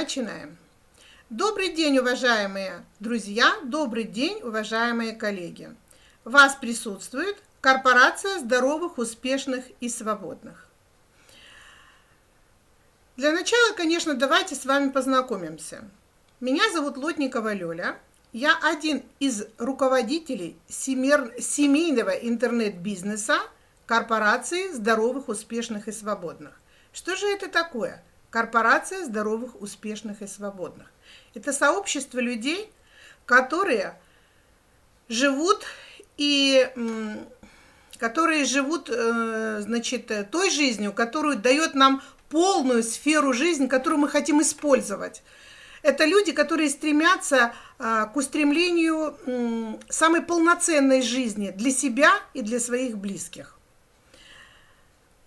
Начинаем. Добрый день, уважаемые друзья, добрый день, уважаемые коллеги. Вас приветствует корпорация здоровых, успешных и свободных. Для начала, конечно, давайте с вами познакомимся. Меня зовут Лотникова Лёля. Я один из руководителей семейного интернет-бизнеса корпорации здоровых, успешных и свободных. Что же это такое? Корпорация здоровых, успешных и свободных. Это сообщество людей, которые живут и которые живут, э, значит, той жизнью, которую дает нам полную сферу жизни, которую мы хотим использовать. Это люди, которые стремятся а, к устремлению самой полноценной жизни для себя и для своих близких.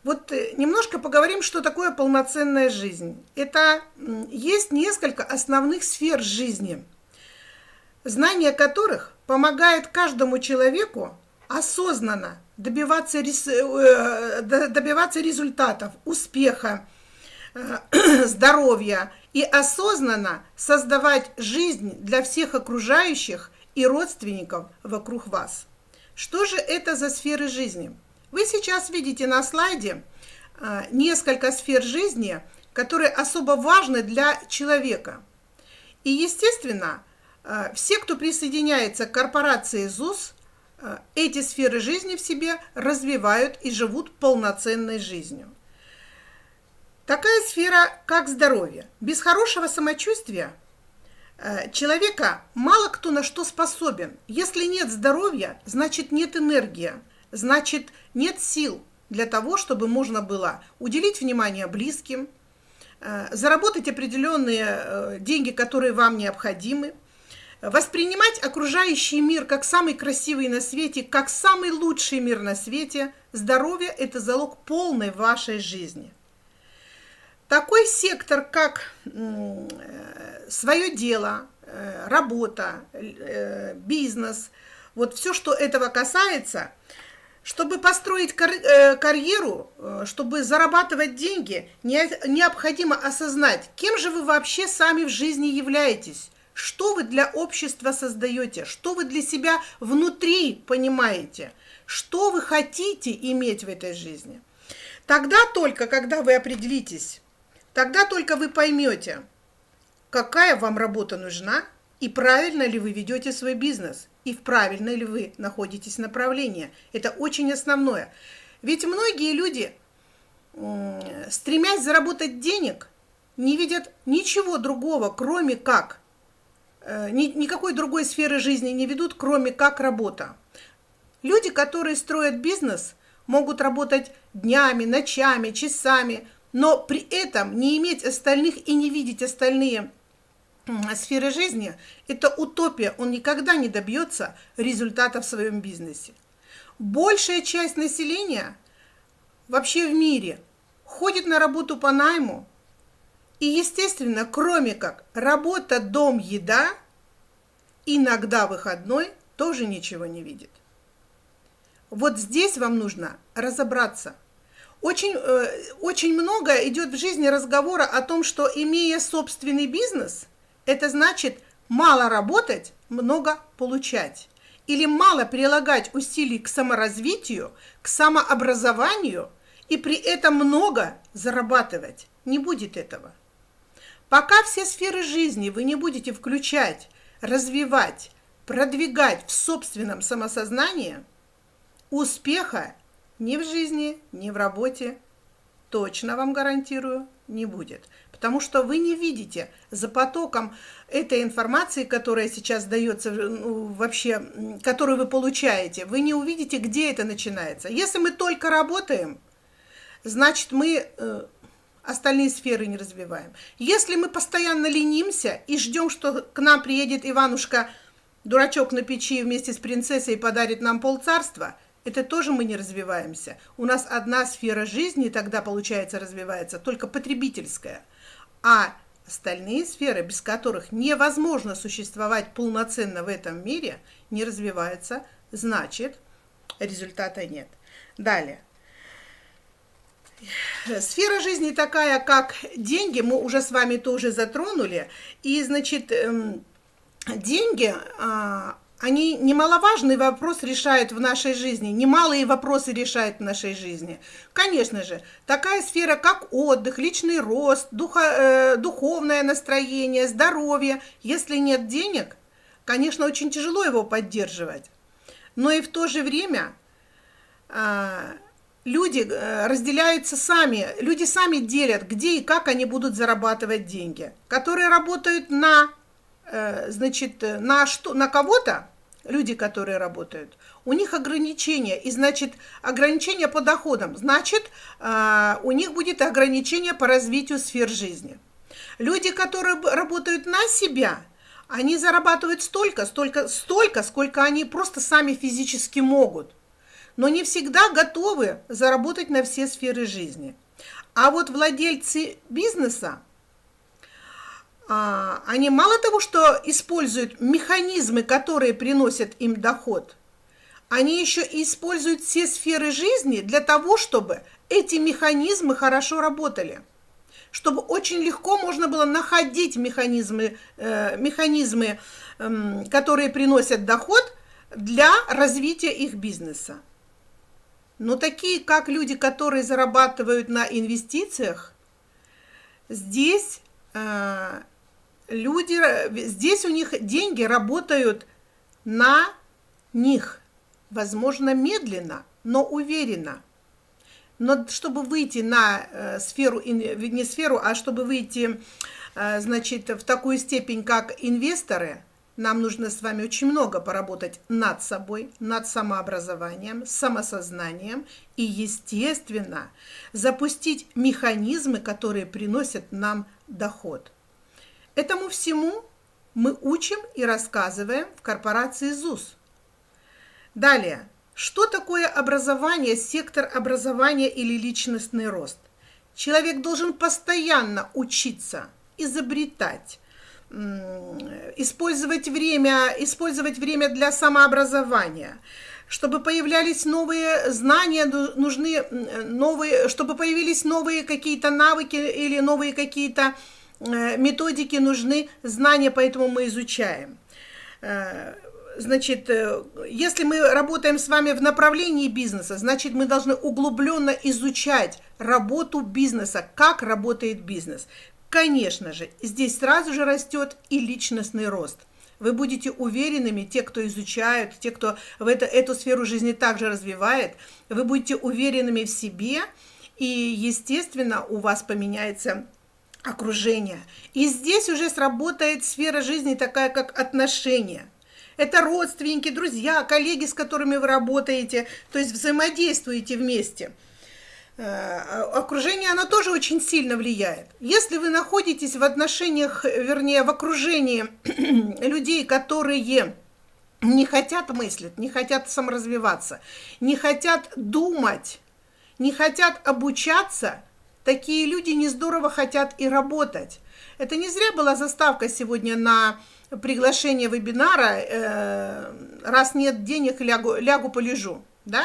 Вот э, немножко поговорим, что такое полноценная жизнь. Это есть несколько основных сфер жизни, знание которых помогает каждому человеку осознанно добиваться, э, добиваться результатов, успеха, э, здоровья и осознанно создавать жизнь для всех окружающих и родственников вокруг вас. Что же это за сферы жизни? Вы сейчас видите на слайде а, несколько сфер жизни, которые особо важны для человека. И, естественно, а, все, кто присоединяется к корпорации ЗУС, а, эти сферы жизни в себе развивают и живут полноценной жизнью. Такая сфера, как здоровье. Без хорошего самочувствия человека мало кто на что способен. Если нет здоровья, значит нет энергии значит нет сил для того, чтобы можно было уделить внимание близким, э, заработать определенные э, деньги, которые вам необходимы, воспринимать окружающий мир как самый красивый на свете, как самый лучший мир на свете. Здоровье – это залог полной вашей жизни. Такой сектор, как э, свое дело, работа, бизнес, вот все, что этого касается – чтобы построить э, карьеру, э, чтобы зарабатывать деньги, не необходимо осознать, кем же вы вообще сами в жизни являетесь, что вы для общества создаете, что вы для себя внутри понимаете, что вы хотите иметь в этой жизни. Тогда только, когда вы определитесь, тогда только вы поймете, какая вам работа нужна и правильно ли вы ведете свой бизнес, и в правильной ли вы находитесь направлении. Это очень основное. Ведь многие люди, стремясь заработать денег, не видят ничего другого, кроме как, э, никакой другой сферы жизни не ведут, кроме как работа. Люди, которые строят бизнес, могут работать днями, ночами, часами, но при этом не иметь остальных и не видеть остальные сферы жизни – это утопия, он никогда не добьется результата в своем бизнесе. Большая часть населения вообще в мире ходит на работу по найму, и, естественно, кроме как работа, дом, еда, иногда выходной тоже ничего не видит. Вот здесь вам нужно разобраться. Очень, э, очень много идет в жизни разговора о том, что имея собственный бизнес – это значит мало работать, много получать. Или мало прилагать усилий к саморазвитию, к самообразованию и при этом много зарабатывать. Не будет этого. Пока все сферы жизни вы не будете включать, развивать, продвигать в собственном самосознании, успеха ни в жизни, ни в работе, точно вам гарантирую, не будет потому что вы не видите за потоком этой информации, которая сейчас дается, ну, вообще, которую вы получаете, вы не увидите, где это начинается. Если мы только работаем, значит, мы э, остальные сферы не развиваем. Если мы постоянно ленимся и ждем, что к нам приедет Иванушка, дурачок на печи вместе с принцессой и подарит нам полцарства – это тоже мы не развиваемся. У нас одна сфера жизни тогда, получается, развивается, только потребительская. А остальные сферы, без которых невозможно существовать полноценно в этом мире, не развиваются, значит, результата нет. Далее. Сфера жизни такая, как деньги, мы уже с вами тоже затронули. И, значит, эм, деньги, а, они немаловажный вопрос решают в нашей жизни, немалые вопросы решают в нашей жизни. Конечно же, такая сфера, как отдых, личный рост, духа, э, духовное настроение, здоровье. Если нет денег, конечно, очень тяжело его поддерживать. Но и в то же время э, люди э, разделяются сами, люди сами делят, где и как они будут зарабатывать деньги. Которые работают на, э, значит, на, что, на кого-то, люди, которые работают, у них ограничения, и значит ограничения по доходам, значит э, у них будет ограничение по развитию сфер жизни. Люди, которые работают на себя, они зарабатывают столько, столько, столько, сколько они просто сами физически могут, но не всегда готовы заработать на все сферы жизни. А вот владельцы бизнеса, а, они мало того, что используют механизмы, которые приносят им доход, они еще и используют все сферы жизни для того, чтобы эти механизмы хорошо работали. Чтобы очень легко можно было находить механизмы, э, механизмы э, которые приносят доход для развития их бизнеса. Но такие, как люди, которые зарабатывают на инвестициях, здесь э, люди, здесь у них деньги работают на них, возможно, медленно, но уверенно. Но чтобы выйти на э, сферу, не сферу, а чтобы выйти, э, значит, в такую степень, как инвесторы, нам нужно с вами очень много поработать над собой, над самообразованием, самосознанием и, естественно, запустить механизмы, которые приносят нам доход. Этому всему мы учим и рассказываем в корпорации ЗУС. Далее, что такое образование, сектор образования или личностный рост? Человек должен постоянно учиться, изобретать, использовать время, использовать время для самообразования, чтобы появлялись новые знания, нужны новые, чтобы появились новые какие-то навыки или новые какие-то Э, методики нужны, знания, поэтому мы изучаем. Э, значит, э, если мы работаем с вами в направлении бизнеса, значит, мы должны углубленно изучать работу бизнеса, как работает бизнес. Конечно же, здесь сразу же растет и личностный рост. Вы будете уверенными, те, кто изучают, те, кто в это, эту сферу жизни также развивает, вы будете уверенными в себе, и, естественно, у вас поменяется окружения. И здесь уже сработает сфера жизни такая, как отношения. Это родственники, друзья, коллеги, с которыми вы работаете, то есть взаимодействуете вместе. Э, окружение, оно тоже очень сильно влияет. Если вы находитесь в отношениях, вернее, в окружении людей, которые не хотят мыслить, не хотят саморазвиваться, не хотят думать, не хотят обучаться – Такие люди не здорово хотят и работать. Это не зря была заставка сегодня на приглашение вебинара э, «Раз нет денег, лягу, лягу полежу». Да?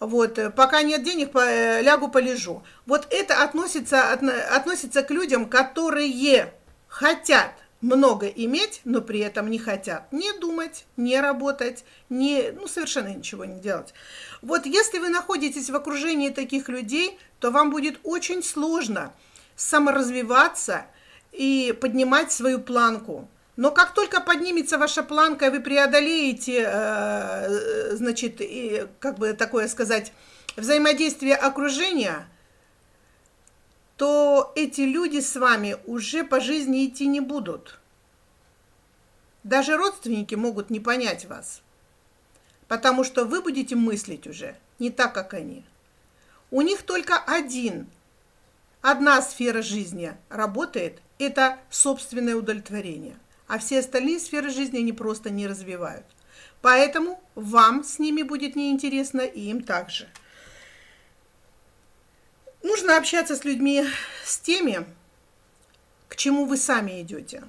Вот, пока нет денег, э, лягу полежу. Вот это относится, относится к людям, которые хотят много иметь, но при этом не хотят не думать, не работать, не, ну, совершенно ничего не делать. Вот если вы находитесь в окружении таких людей, то вам будет очень сложно саморазвиваться и поднимать свою планку. Но как только поднимется ваша планка, и вы преодолеете, э, значит, и, как бы такое сказать, взаимодействие окружения, то эти люди с вами уже по жизни идти не будут. Даже родственники могут не понять вас, потому что вы будете мыслить уже не так, как они. У них только один, одна сфера жизни работает, это собственное удовлетворение, а все остальные сферы жизни они просто не развивают. Поэтому вам с ними будет неинтересно и им также. Нужно общаться с людьми, с теми, к чему вы сами идете,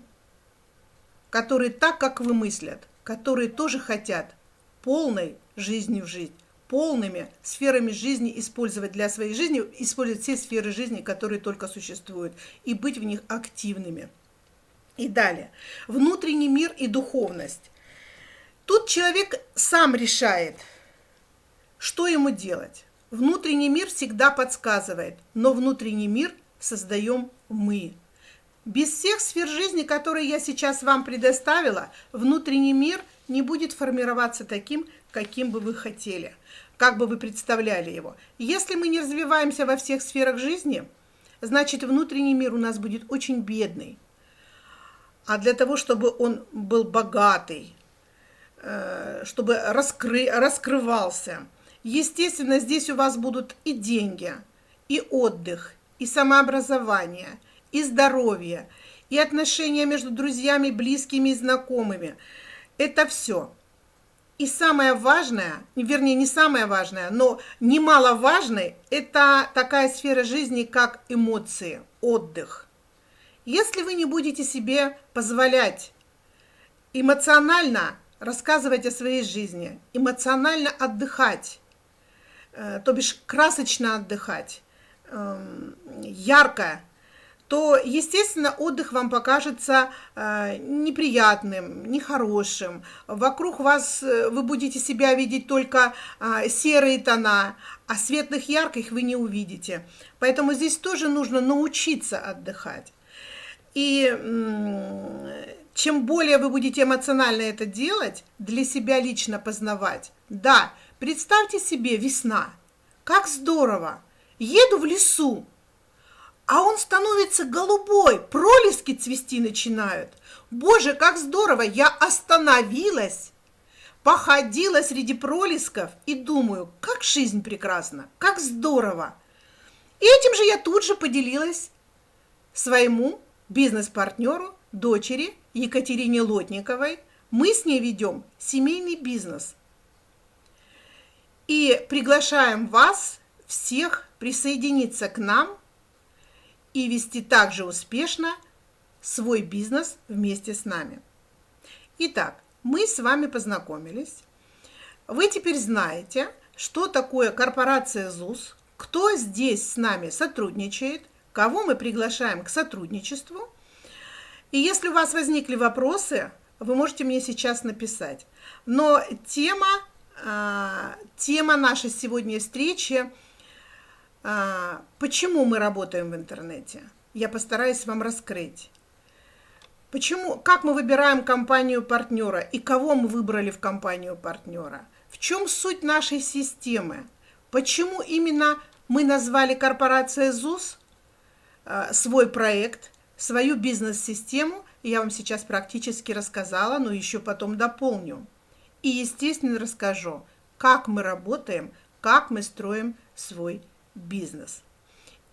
которые так, как вы мыслят, которые тоже хотят полной жизни в жизнь, полными сферами жизни использовать для своей жизни, использовать все сферы жизни, которые только существуют, и быть в них активными. И далее. Внутренний мир и духовность. Тут человек сам решает, что ему делать. Внутренний мир всегда подсказывает, но внутренний мир создаем мы. Без всех сфер жизни, которые я сейчас вам предоставила, внутренний мир не будет формироваться таким, каким бы вы хотели, как бы вы представляли его. Если мы не развиваемся во всех сферах жизни, значит внутренний мир у нас будет очень бедный. А для того, чтобы он был богатый, э, чтобы раскры, раскрывался, естественно, здесь у вас будут и деньги, и отдых, и самообразование, и здоровье, и отношения между друзьями, близкими и знакомыми. Это все. И самое важное, вернее, не самое важное, но немаловажное, это такая сфера жизни, как эмоции, отдых. Если вы не будете себе позволять эмоционально рассказывать о своей жизни, эмоционально отдыхать, э, то бишь красочно отдыхать, эм, ярко то, естественно, отдых вам покажется э, неприятным, нехорошим. Вокруг вас э, вы будете себя видеть только э, серые тона, а светлых, ярких вы не увидите. Поэтому здесь тоже нужно научиться отдыхать. И э, чем более вы будете эмоционально это делать, для себя лично познавать. Да, представьте себе весна. Как здорово! Еду в лесу, а он становится голубой, пролески цвести начинают. Боже, как здорово, я остановилась, походила среди пролесков и думаю, как жизнь прекрасна, как здорово. И этим же я тут же поделилась своему бизнес-партнеру, дочери Екатерине Лотниковой. Мы с ней ведем семейный бизнес. И приглашаем вас всех присоединиться к нам и вести также успешно свой бизнес вместе с нами. Итак, мы с вами познакомились. Вы теперь знаете, что такое корпорация ЗУС, кто здесь с нами сотрудничает, кого мы приглашаем к сотрудничеству. И если у вас возникли вопросы, вы можете мне сейчас написать. Но тема, а, тема нашей сегодняшней встречи – почему мы работаем в интернете? Я постараюсь вам раскрыть. Почему, как мы выбираем компанию партнера и кого мы выбрали в компанию партнера? В чем суть нашей системы? Почему именно мы назвали корпорация ЗУС э, свой проект, свою бизнес-систему? Я вам сейчас практически рассказала, но еще потом дополню. И, естественно, расскажу, как мы работаем, как мы строим свой бизнес.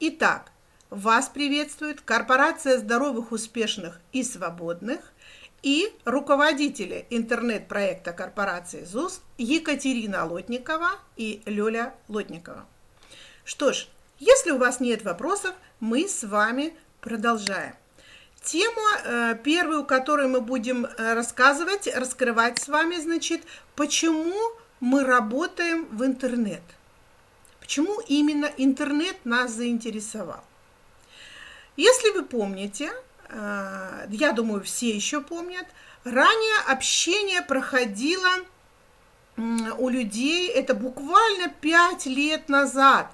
Итак, вас приветствует корпорация здоровых, успешных и свободных и руководители интернет-проекта корпорации ЗУС Екатерина Лотникова и Лёля Лотникова. Что ж, если у вас нет вопросов, мы с вами продолжаем. Тему э, первую, которую мы будем э, рассказывать, раскрывать с вами, значит, почему мы работаем в интернет – Почему именно интернет нас заинтересовал? Если вы помните, э, я думаю, все еще помнят, ранее общение проходило у людей, это буквально пять лет назад,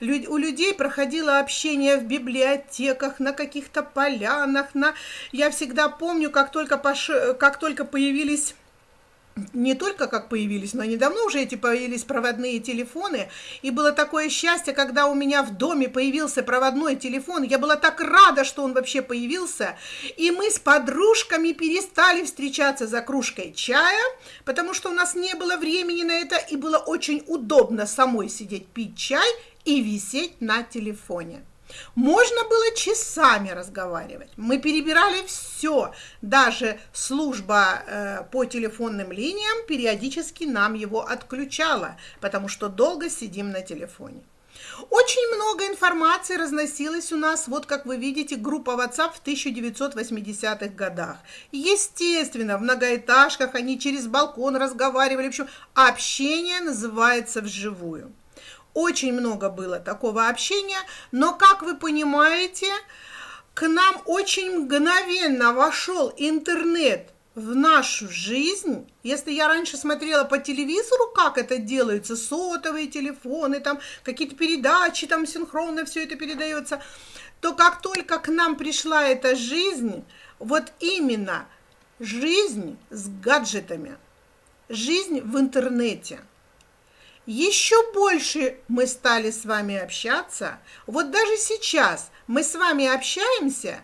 у людей проходило общение в библиотеках, на каких-то полянах, на... я всегда помню, как только, пош... как только появились не только как появились, но недавно уже эти появились проводные телефоны, и было такое счастье, когда у меня в доме появился проводной телефон, я была так рада, что он вообще появился, и мы с подружками перестали встречаться за кружкой чая, потому что у нас не было времени на это, и было очень удобно самой сидеть пить чай и висеть на телефоне. Можно было часами разговаривать. Мы перебирали все. Даже служба э, по телефонным линиям периодически нам его отключала, потому что долго сидим на телефоне. Очень много информации разносилось у нас, вот как вы видите, группа WhatsApp в 1980-х годах. Естественно, в многоэтажках они через балкон разговаривали, в общем, общение называется вживую. Очень много было такого общения, но, как вы понимаете, к нам очень мгновенно вошел интернет в нашу жизнь, если я раньше смотрела по телевизору, как это делается, сотовые телефоны, там какие-то передачи, там синхронно все это передается, то как только к нам пришла эта жизнь, вот именно жизнь с гаджетами, жизнь в интернете – еще больше мы стали с вами общаться. Вот даже сейчас мы с вами общаемся,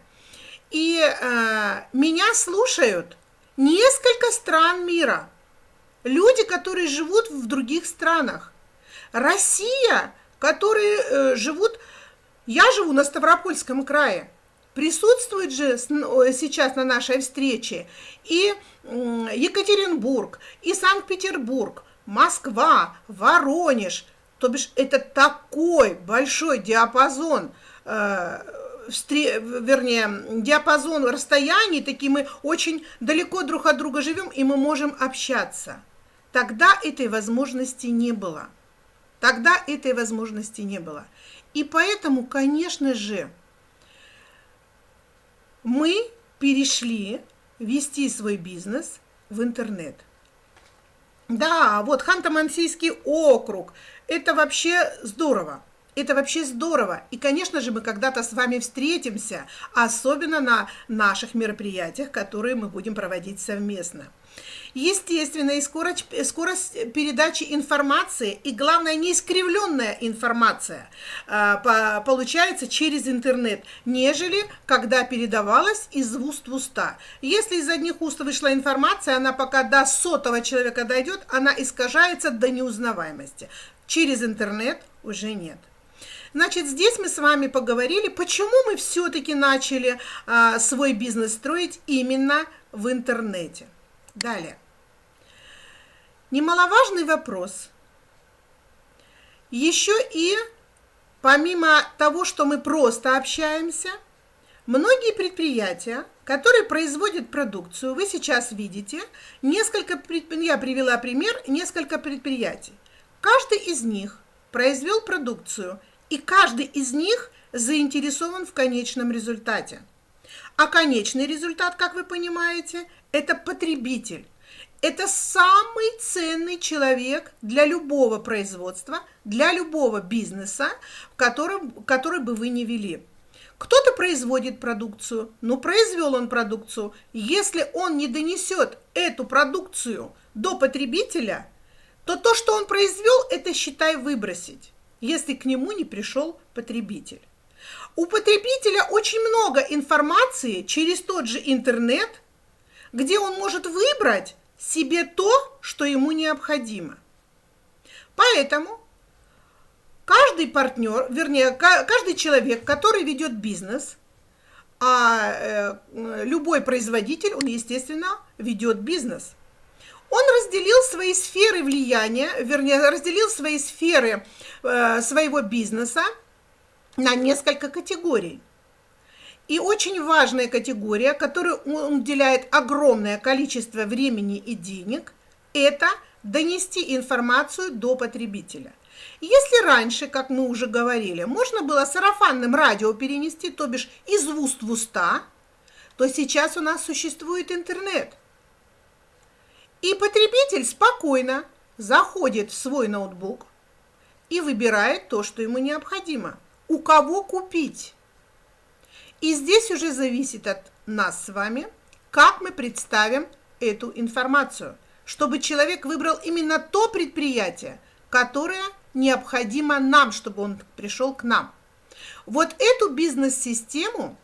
и э, меня слушают несколько стран мира. Люди, которые живут в других странах. Россия, которые э, живут... Я живу на Ставропольском крае. Присутствует же сейчас на нашей встрече и Екатеринбург, и Санкт-Петербург, Москва, Воронеж. То бишь это такой большой диапазон э, вернее, диапазон расстояний, такие мы очень далеко друг от друга живем, и мы можем общаться. Тогда этой возможности не было. Тогда этой возможности не было. И поэтому, конечно же, мы перешли вести свой бизнес в интернет. Да, вот Ханты-Мансийский округ. Это вообще здорово. Это вообще здорово. И, конечно же, мы когда-то с вами встретимся, особенно на наших мероприятиях, которые мы будем проводить совместно. Естественно, и скорость, скорость передачи информации, и главное, не искривленная информация э, по, получается через интернет, нежели когда передавалась из уст в уста. Если из одних уст вышла информация, она пока до сотого человека дойдет, она искажается до неузнаваемости. Через интернет уже нет. Значит, здесь мы с вами поговорили, почему мы все-таки начали а, свой бизнес строить именно в интернете. Далее. Немаловажный вопрос. Еще и помимо того, что мы просто общаемся, многие предприятия, которые производят продукцию, вы сейчас видите, несколько, я привела пример, несколько предприятий. Каждый из них произвел продукцию – и каждый из них заинтересован в конечном результате. А конечный результат, как вы понимаете, это потребитель. Это самый ценный человек для любого производства, для любого бизнеса, в котором, который бы вы не вели. Кто-то производит продукцию, но произвел он продукцию. Если он не донесет эту продукцию до потребителя, то то, что он произвел, это считай выбросить если к нему не пришел потребитель. У потребителя очень много информации через тот же интернет, где он может выбрать себе то, что ему необходимо. Поэтому каждый партнер, вернее, каждый человек, который ведет бизнес, а э, любой производитель, он, естественно, ведет бизнес – он разделил свои сферы влияния, вернее, разделил свои сферы э, своего бизнеса на несколько категорий. И очень важная категория, которой он уделяет огромное количество времени и денег, это донести информацию до потребителя. Если раньше, как мы уже говорили, можно было сарафанным радио перенести, то бишь из уст в уста, то сейчас у нас существует интернет. И потребитель спокойно заходит в свой ноутбук и выбирает то, что ему необходимо. У кого купить? И здесь уже зависит от нас с вами, как мы представим эту информацию, чтобы человек выбрал именно то предприятие, которое необходимо нам, чтобы он пришел к нам. Вот эту бизнес-систему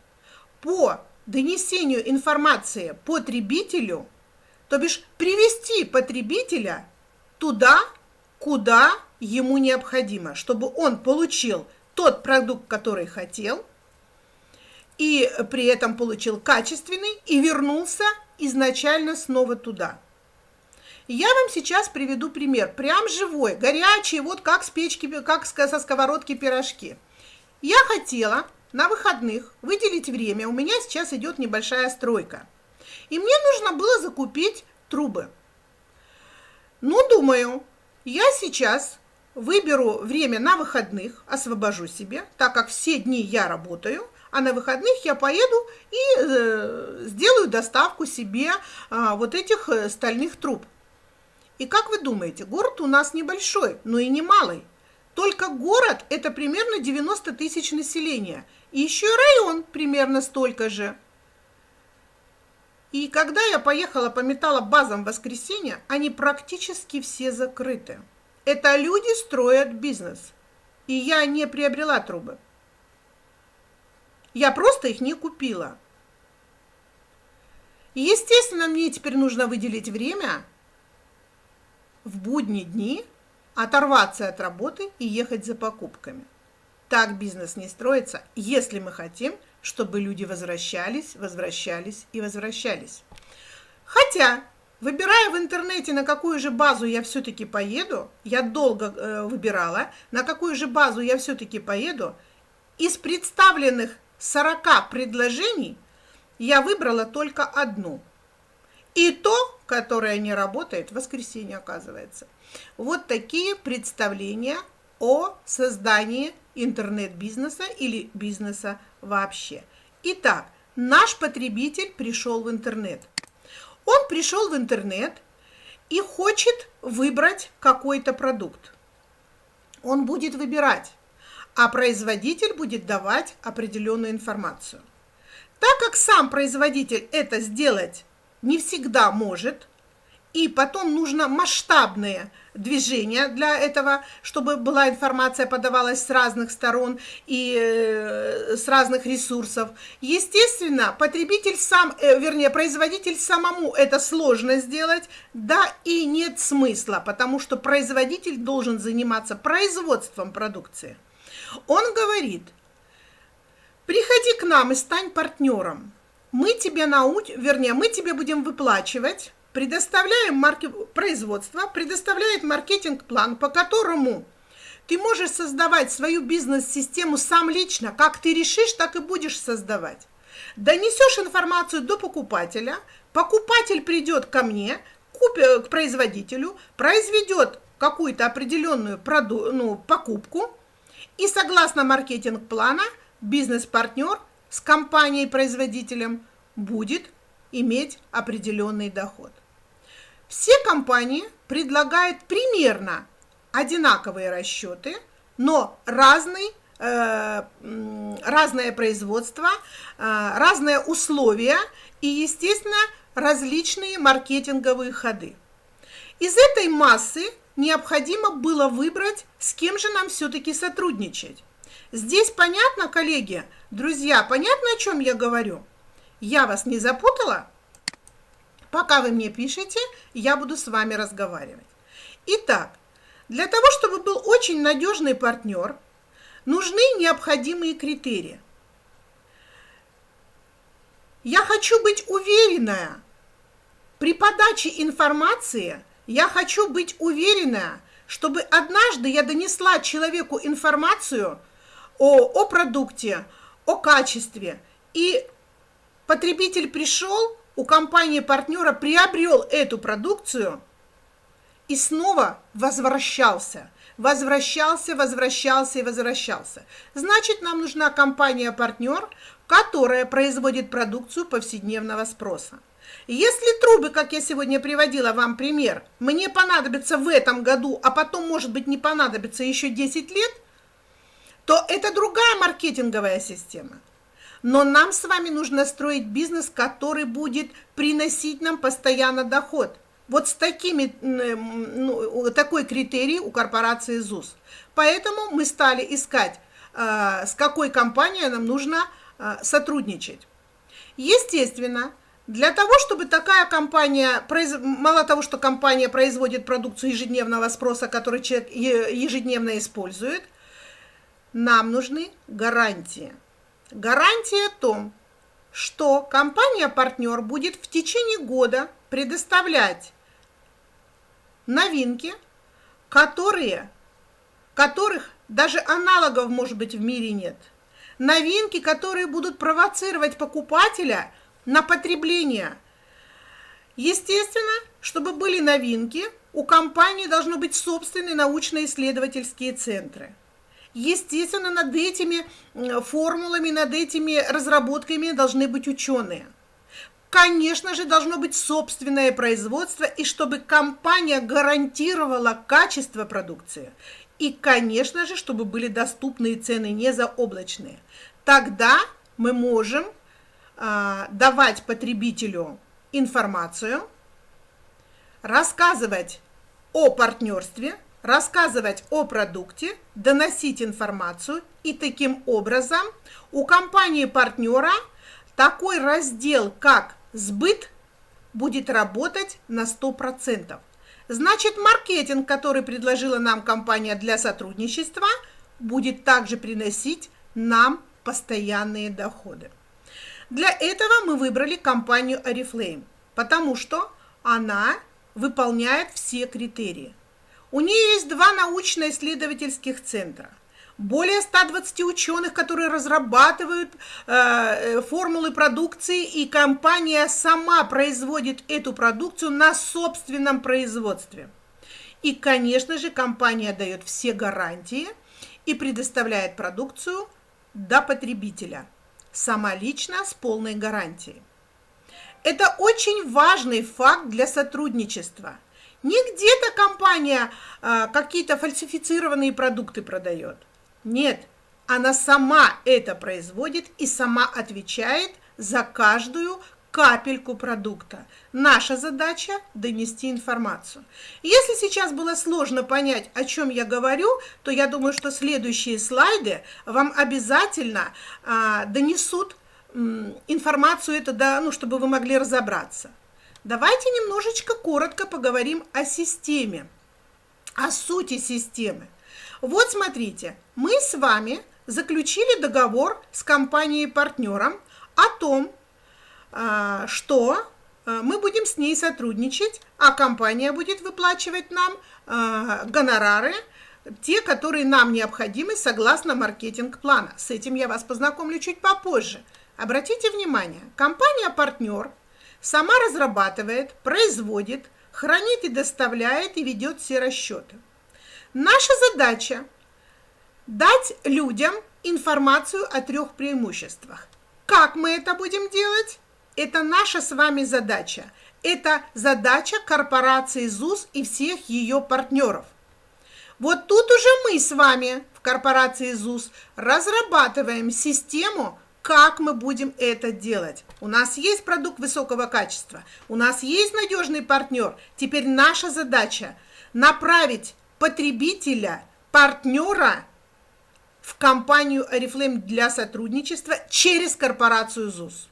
по донесению информации потребителю – то бишь привести потребителя туда, куда ему необходимо, чтобы он получил тот продукт, который хотел, и при этом получил качественный и вернулся изначально снова туда. Я вам сейчас приведу пример, прям живой, горячий, вот как с печки, как со сковородки пирожки. Я хотела на выходных выделить время, у меня сейчас идет небольшая стройка. И мне нужно было закупить трубы. Ну, думаю, я сейчас выберу время на выходных, освобожу себе, так как все дни я работаю, а на выходных я поеду и э, сделаю доставку себе э, вот этих э, стальных труб. И как вы думаете, город у нас небольшой, но и не малый. Только город – это примерно 90 тысяч населения. И еще район примерно столько же. И когда я поехала по металлобазам в воскресенье, они практически все закрыты. Это люди строят бизнес. И я не приобрела трубы. Я просто их не купила. Естественно, мне теперь нужно выделить время в будние дни, оторваться от работы и ехать за покупками. Так бизнес не строится, если мы хотим, чтобы люди возвращались, возвращались и возвращались. Хотя, выбирая в интернете, на какую же базу я все-таки поеду, я долго э, выбирала, на какую же базу я все-таки поеду, из представленных 40 предложений я выбрала только одну. И то, которое не работает, в воскресенье оказывается. Вот такие представления о создании интернет-бизнеса или бизнеса вообще. Итак, наш потребитель пришел в интернет. Он пришел в интернет и хочет выбрать какой-то продукт. Он будет выбирать а производитель будет давать определенную информацию. Так как сам производитель это сделать не всегда может, и потом нужно масштабные движения для этого, чтобы была информация подавалась с разных сторон и э, с разных ресурсов. Естественно, потребитель сам, э, вернее, производитель самому это сложно сделать, да и нет смысла, потому что производитель должен заниматься производством продукции. Он говорит, приходи к нам и стань партнером. Мы тебе научим, вернее, мы тебе будем выплачивать, предоставляем марки... производство, предоставляет маркетинг-план, по которому ты можешь создавать свою бизнес-систему сам лично, как ты решишь, так и будешь создавать. Донесешь информацию до покупателя, покупатель придет ко мне, купи, к производителю, произведет какую-то определенную проду, ну, покупку, и согласно маркетинг-плана, бизнес-партнер с компанией-производителем будет иметь определенный доход. Все компании предлагают примерно одинаковые расчеты, но разный, э, разное производство, э, разные условия и, естественно, различные маркетинговые ходы. Из этой массы необходимо было выбрать, с кем же нам все-таки сотрудничать. Здесь понятно, коллеги, друзья, понятно, о чем я говорю? Я вас не запутала? Пока вы мне пишете, я буду с вами разговаривать. Итак, для того, чтобы был очень надежный партнер, нужны необходимые критерии. Я хочу быть уверенная при подаче информации – я хочу быть уверена, чтобы однажды я донесла человеку информацию о, о продукте, о качестве, и потребитель пришел, у компании-партнера приобрел эту продукцию и снова возвращался. Возвращался, возвращался и возвращался. Значит, нам нужна компания-партнер, которая производит продукцию повседневного спроса. Если трубы, как я сегодня приводила вам пример, мне понадобятся в этом году, а потом, может быть, не понадобится еще 10 лет, то это другая маркетинговая система. Но нам с вами нужно строить бизнес, который будет приносить нам постоянно доход. Вот с такими, ну, такой критерий у корпорации ЗУС. Поэтому мы стали искать, э, с какой компанией нам нужно э, сотрудничать. Естественно, для того, чтобы такая компания, мало того, что компания производит продукцию ежедневного спроса, который человек ежедневно использует, нам нужны гарантии. Гарантия о том, что компания-партнер будет в течение года предоставлять новинки, которые, которых даже аналогов, может быть, в мире нет. Новинки, которые будут провоцировать покупателя на потребление. Естественно, чтобы были новинки, у компании должны быть собственные научно-исследовательские центры. Естественно, над этими формулами, над этими разработками должны быть ученые. Конечно же, должно быть собственное производство, и чтобы компания гарантировала качество продукции. И, конечно же, чтобы были доступные цены не заоблачные. Тогда мы можем э, давать потребителю информацию, рассказывать о партнерстве, рассказывать о продукте, доносить информацию, и таким образом у компании-партнера такой раздел, как сбыт, будет работать на 100%. Значит, маркетинг, который предложила нам компания для сотрудничества, будет также приносить нам постоянные доходы. Для этого мы выбрали компанию Oriflame, потому что она выполняет все критерии. У нее есть два научно-исследовательских центра – более 120 ученых, которые разрабатывают э, э, формулы продукции, и компания сама производит эту продукцию на собственном производстве. И, конечно же, компания дает все гарантии и предоставляет продукцию до потребителя, сама лично с полной гарантией. Это очень важный факт для сотрудничества. Не где-то компания э, какие-то фальсифицированные продукты продает. Нет, она сама это производит и сама отвечает за каждую капельку продукта. Наша задача – донести информацию. Если сейчас было сложно понять, о чем я говорю, то я думаю, что следующие слайды вам обязательно а, донесут м, информацию, это, да, ну, чтобы вы могли разобраться. Давайте немножечко коротко поговорим о системе, о сути системы. Вот смотрите, мы с вами заключили договор с компанией-партнером о том, а, что а, мы будем с ней сотрудничать, а компания будет выплачивать нам а, гонорары, те, которые нам необходимы согласно маркетинг-плана. С этим я вас познакомлю чуть попозже. Обратите внимание, компания-партнер сама разрабатывает, производит, хранит и доставляет и ведет все расчеты. Наша задача – дать людям информацию о трех преимуществах. Как мы это будем делать? Это наша с вами задача. Это задача корпорации ЗУС и всех ее партнеров. Вот тут уже мы с вами в корпорации ЗУС разрабатываем систему, как мы будем это делать. У нас есть продукт высокого качества, у нас есть надежный партнер. Теперь наша задача направить потребителя, партнера в компанию Oriflame для сотрудничества через корпорацию ЗУС.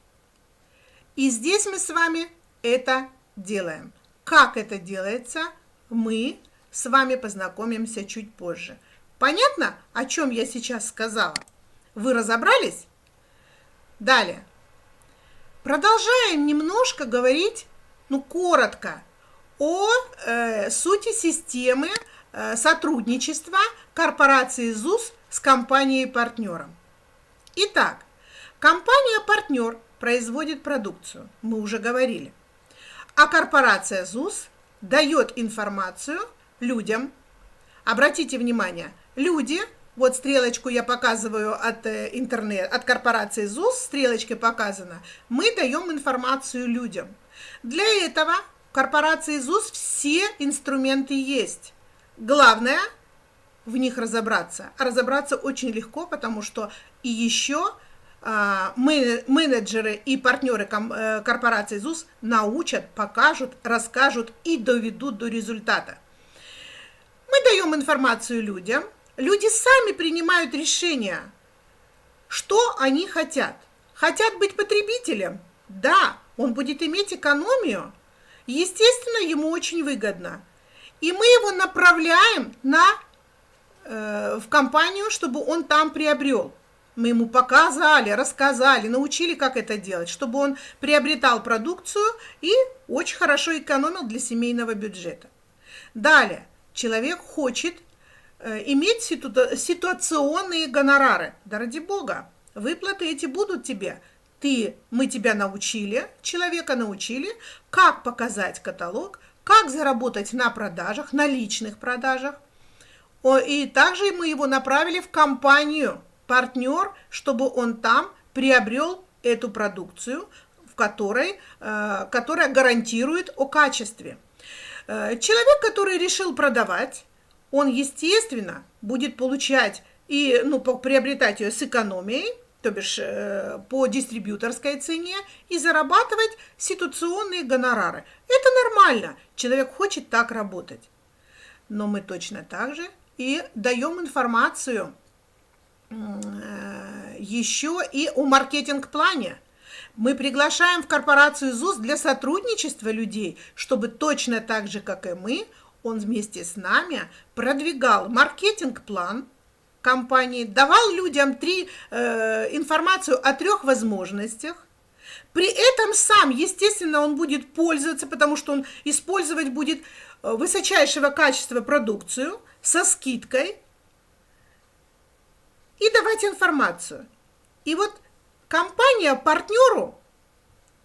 И здесь мы с вами это делаем. Как это делается, мы с вами познакомимся чуть позже. Понятно, о чем я сейчас сказала? Вы разобрались? Далее. Продолжаем немножко говорить, ну, коротко, о э, сути системы Э, сотрудничества корпорации ЗУС с компанией-партнером. Итак, компания-партнер производит продукцию, мы уже говорили, а корпорация ЗУС дает информацию людям. Обратите внимание, люди, вот стрелочку я показываю от э, интернет, от корпорации ЗУС, стрелочкой показано, мы даем информацию людям. Для этого корпорации ЗУС все инструменты есть. Главное в них разобраться. А разобраться очень легко, потому что и еще а, менеджеры и партнеры э, корпорации ЗУС научат, покажут, расскажут и доведут до результата. Мы даем информацию людям, люди сами принимают решения, что они хотят. Хотят быть потребителем? Да, он будет иметь экономию. Естественно, ему очень выгодно – и мы его направляем на, э, в компанию, чтобы он там приобрел. Мы ему показали, рассказали, научили, как это делать, чтобы он приобретал продукцию и очень хорошо экономил для семейного бюджета. Далее, человек хочет иметь ситу ситуационные гонорары. Да ради бога, выплаты эти будут тебе. Ты, мы тебя научили, человека научили, как показать каталог, как заработать на продажах, на личных продажах. И также мы его направили в компанию партнер, чтобы он там приобрел эту продукцию, в которой, э, которая гарантирует о качестве. Э, человек, который решил продавать, он, естественно, будет получать и ну, приобретать ее с экономией, то бишь э, по дистрибьюторской цене, и зарабатывать ситуационные гонорары. Это нормально, человек хочет так работать. Но мы точно так же и даем информацию еще и о маркетинг-плане. Мы приглашаем в корпорацию ЗУС для сотрудничества людей, чтобы точно так же, как и мы, он вместе с нами продвигал маркетинг-план компании, давал людям три, э, информацию о трех возможностях. При этом сам, естественно, он будет пользоваться, потому что он использовать будет э, высочайшего качества продукцию со скидкой и давать информацию. И вот компания партнеру,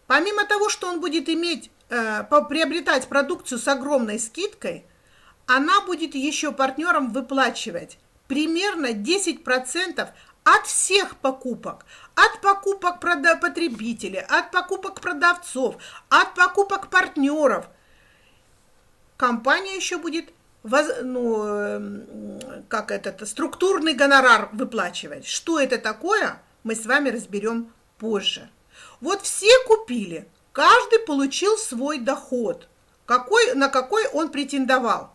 помимо того, что он будет иметь, э, приобретать продукцию с огромной скидкой, она будет еще партнерам выплачивать примерно 10% от всех покупок, от покупок потребителей, от покупок продавцов, от покупок партнеров. Компания еще будет ну, эм, как этот структурный гонорар выплачивать. Что это такое? мы с вами разберем позже. Вот все купили, каждый получил свой доход, какой, на какой он претендовал.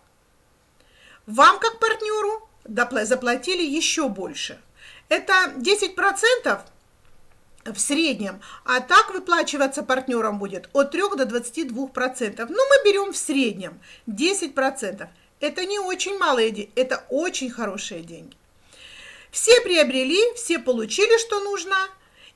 Вам, как партнеру, заплатили еще больше. Это 10% в среднем, а так выплачиваться партнерам будет от 3 до 22%. Но мы берем в среднем 10%. Это не очень малые деньги, это очень хорошие деньги. Все приобрели, все получили, что нужно.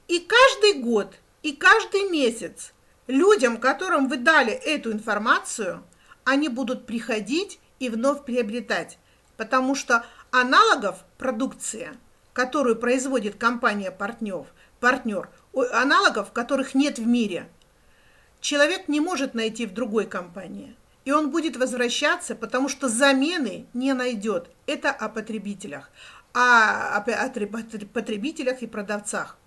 И каждый год, и каждый месяц людям, которым вы дали эту информацию, они будут приходить и вновь приобретать. Потому что аналогов продукции, которую производит компания партнер, партнер, аналогов, которых нет в мире, человек не может найти в другой компании. И он будет возвращаться, потому что замены не найдет. Это о потребителях о, о потребителях и продавцах.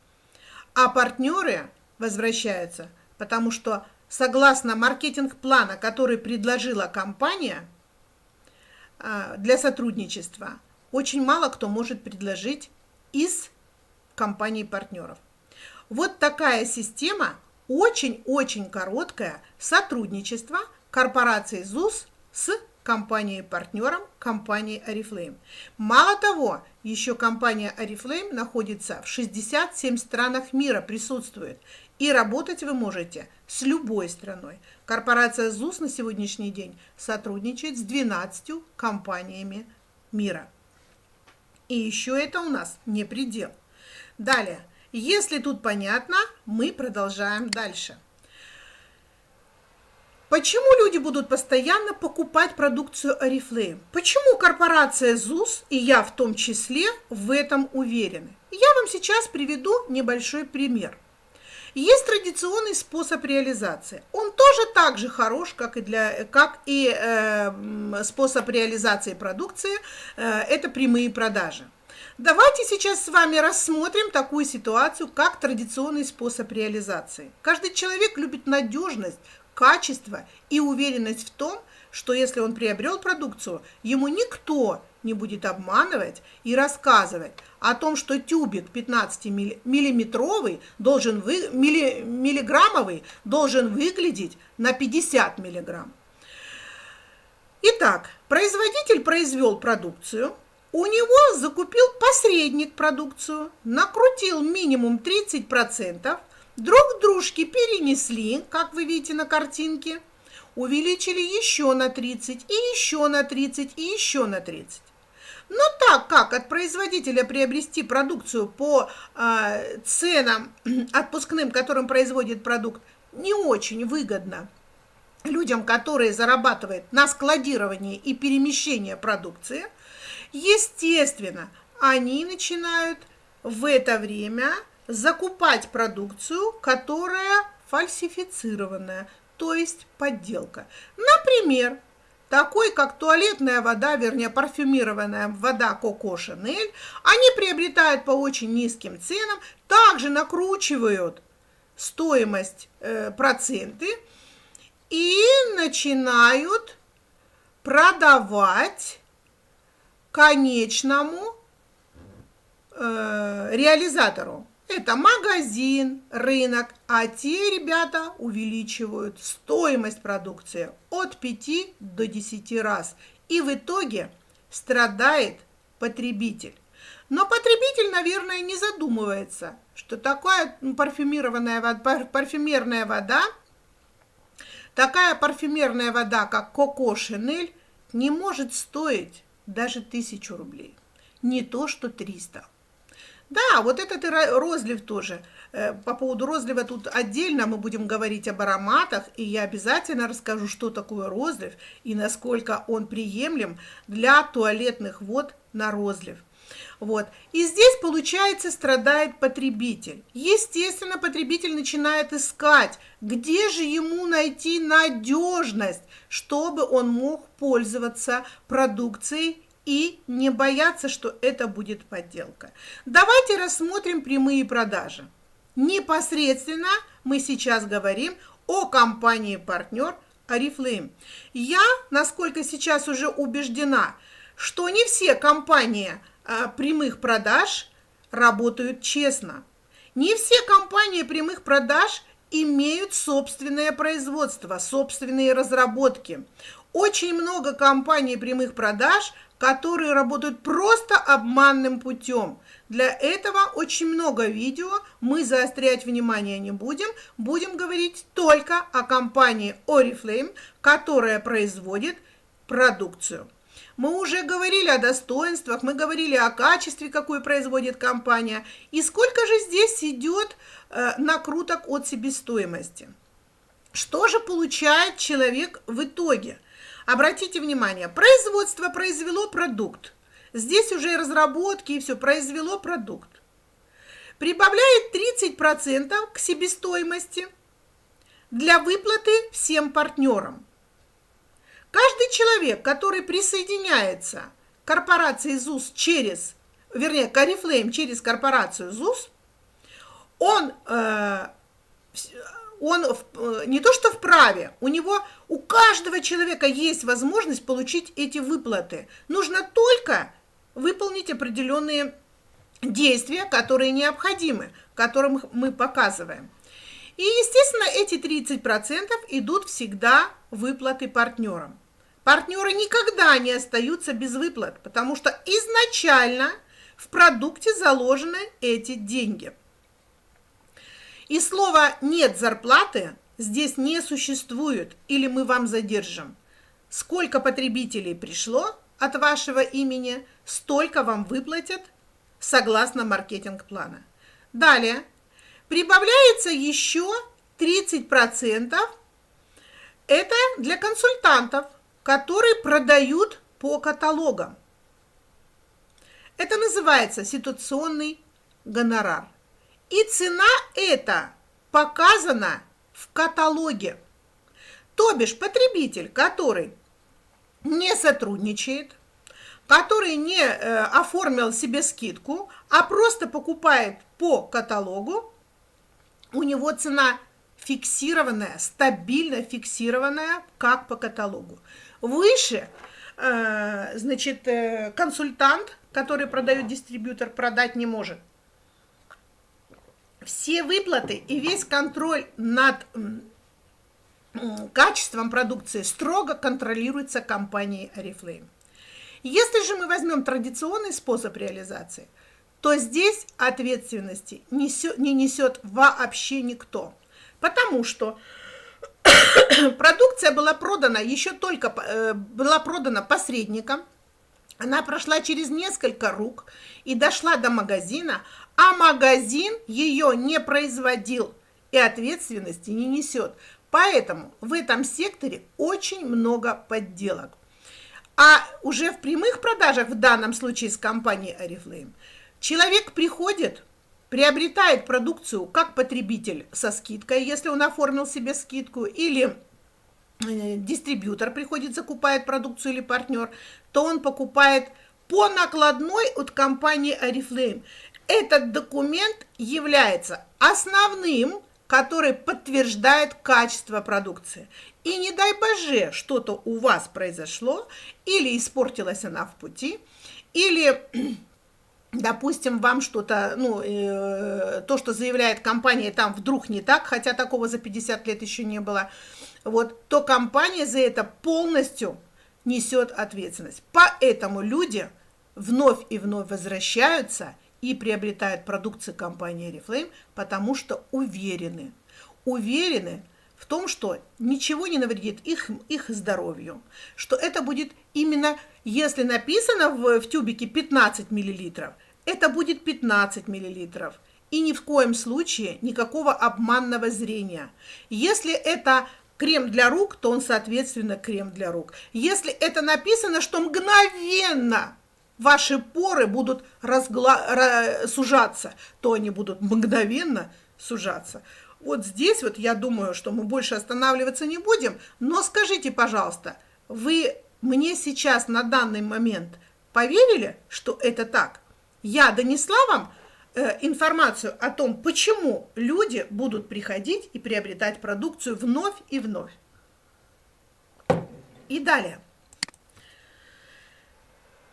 А партнеры возвращаются, потому что согласно маркетинг-плана, который предложила компания а, для сотрудничества, очень мало кто может предложить из компаний партнеров. Вот такая система, очень-очень короткая, сотрудничество корпорации ЗУС с компанией-партнером компании Oriflame. Мало того, еще компания Oriflame находится в 67 странах мира, присутствует. И работать вы можете с любой страной. Корпорация ЗУС на сегодняшний день сотрудничает с 12 компаниями мира. И еще это у нас не предел. Далее, если тут понятно, мы продолжаем дальше. Почему люди будут постоянно покупать продукцию Oriflame? Почему корпорация ЗУС, и я в том числе, в этом уверены? Я вам сейчас приведу небольшой пример. Есть традиционный способ реализации. Он тоже так же хорош, как и, для, как и э, способ реализации продукции. Э, это прямые продажи. Давайте сейчас с вами рассмотрим такую ситуацию, как традиционный способ реализации. Каждый человек любит надежность, качество и уверенность в том, что если он приобрел продукцию, ему никто не будет обманывать и рассказывать о том, что тюбик 15-миллиметровый должен вы, милли, миллиграммовый должен выглядеть на 50 миллиграмм. Итак, производитель произвел продукцию, у него закупил посредник продукцию, накрутил минимум 30%, друг дружки перенесли, как вы видите на картинке, увеличили еще на 30, и еще на 30, и еще на 30. Но так как от производителя приобрести продукцию по э, ценам отпускным, которым производит продукт, не очень выгодно, людям, которые зарабатывают на складировании и перемещении продукции, естественно, они начинают в это время закупать продукцию, которая фальсифицированная, то есть подделка. Например, такой как туалетная вода, вернее парфюмированная вода Коко Шанель, они приобретают по очень низким ценам, также накручивают стоимость э, проценты и начинают продавать конечному э, реализатору. Это магазин, рынок, а те ребята увеличивают стоимость продукции от 5 до 10 раз. И в итоге страдает потребитель. Но потребитель, наверное, не задумывается, что такая парфюмированная вода, парфюмерная вода, такая парфюмерная вода, как Коко Шинель, не может стоить даже тысячу рублей. Не то, что 300. Да, вот этот розлив тоже. Э, по поводу розлива тут отдельно мы будем говорить об ароматах, и я обязательно расскажу, что такое розлив и насколько он приемлем для туалетных вод на розлив. Вот. И здесь, получается, страдает потребитель. Естественно, потребитель начинает искать, где же ему найти надежность, чтобы он мог пользоваться продукцией и не бояться, что это будет подделка. Давайте рассмотрим прямые продажи. Непосредственно мы сейчас говорим о компании-партнер Oriflame. Я, насколько сейчас уже убеждена, что не все компании а, прямых продаж работают честно. Не все компании прямых продаж имеют собственное производство, собственные разработки. Очень много компаний прямых продаж которые работают просто обманным путем. Для этого очень много видео, мы заострять внимание не будем, будем говорить только о компании Oriflame, которая производит продукцию. Мы уже говорили о достоинствах, мы говорили о качестве, какую производит компания, и сколько же здесь идет э, накруток от себестоимости. Что же получает человек в итоге – Обратите внимание, производство произвело продукт. Здесь уже разработки и все, произвело продукт. Прибавляет 30% к себестоимости для выплаты всем партнерам. Каждый человек, который присоединяется к корпорации ЗУС через, вернее, к Oriflame через корпорацию ЗУС, он э, он э, не то что вправе, у него, у каждого человека есть возможность получить эти выплаты. Нужно только выполнить определенные действия, которые необходимы, которым мы показываем. И, естественно, эти 30% идут всегда выплаты партнерам. Партнеры никогда не остаются без выплат, потому что изначально в продукте заложены эти деньги – и слово «нет зарплаты» здесь не существует или мы вам задержим. Сколько потребителей пришло от вашего имени, столько вам выплатят согласно маркетинг-плана. Далее прибавляется еще 30%. Это для консультантов, которые продают по каталогам. Это называется ситуационный гонорар. И цена эта показана в каталоге. То бишь потребитель, который не сотрудничает, который не э, оформил себе скидку, а просто покупает по каталогу, у него цена фиксированная, стабильно фиксированная, как по каталогу. Выше, э, значит, э, консультант, который продает дистрибьютор, продать не может все выплаты и весь контроль над качеством продукции строго контролируется компанией Oriflame. Если же мы возьмем традиционный способ реализации, то здесь ответственности не несет вообще никто. Потому что продукция была продана еще только э, была продана посредником, она прошла через несколько рук и дошла до магазина, а магазин ее не производил и ответственности не несет. Поэтому в этом секторе очень много подделок. А уже в прямых продажах, в данном случае с компанией Oriflame, человек приходит, приобретает продукцию как потребитель со скидкой, если он оформил себе скидку, или дистрибьютор приходит, закупает продукцию или партнер, то он покупает по накладной от компании Oriflame. Этот документ является основным, который подтверждает качество продукции. И не дай боже, что-то у вас произошло, или испортилась она в пути, или допустим, вам что-то, ну, э, то, что заявляет компания, там вдруг не так, хотя такого за 50 лет еще не было, вот, то компания за это полностью несет ответственность. Поэтому люди вновь и вновь возвращаются и приобретают продукцию компании Reflame, потому что уверены, уверены в том, что ничего не навредит их, их здоровью, что это будет именно, если написано в, в тюбике 15 миллилитров, это будет 15 миллилитров. И ни в коем случае никакого обманного зрения. Если это крем для рук, то он, соответственно, крем для рук. Если это написано, что мгновенно ваши поры будут разгла... сужаться, то они будут мгновенно сужаться. Вот здесь вот я думаю, что мы больше останавливаться не будем, но скажите, пожалуйста, вы мне сейчас на данный момент поверили, что это так? Я донесла вам информацию о том, почему люди будут приходить и приобретать продукцию вновь и вновь. И далее.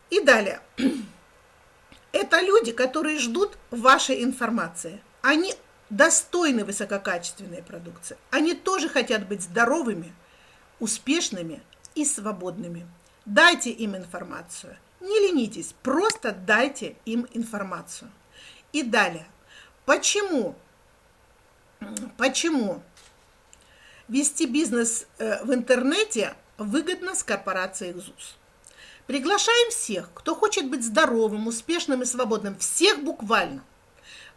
И далее. Это люди, которые ждут вашей информации. Они достойны высококачественной продукции. Они тоже хотят быть здоровыми, успешными и свободными. Дайте им информацию. Не ленитесь, просто дайте им информацию. И далее. Почему? Почему вести бизнес э, в интернете выгодно с корпорацией ЗУС? Приглашаем всех, кто хочет быть здоровым, успешным и свободным. Всех буквально.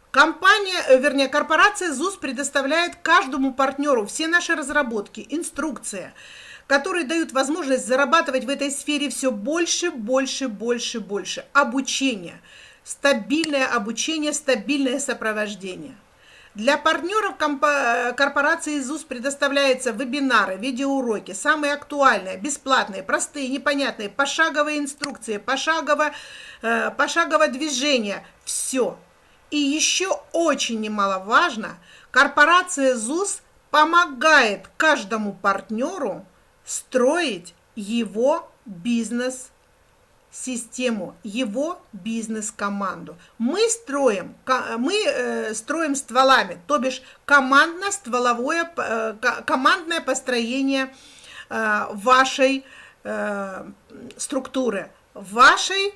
Компания, э, вернее, корпорация ЗУС предоставляет каждому партнеру все наши разработки, инструкция, которые дают возможность зарабатывать в этой сфере все больше, больше, больше, больше. Обучение, стабильное обучение, стабильное сопровождение. Для партнеров корпорации ЗУС предоставляются вебинары, видеоуроки, самые актуальные, бесплатные, простые, непонятные, пошаговые инструкции, пошагово, э, пошаговое движение. Все. И еще очень немаловажно, корпорация ЗУС помогает каждому партнеру строить его бизнес систему, его бизнес-команду. Мы строим, мы э, строим стволами, то бишь командно-стволовое, э, командное построение э, вашей структуры, вашей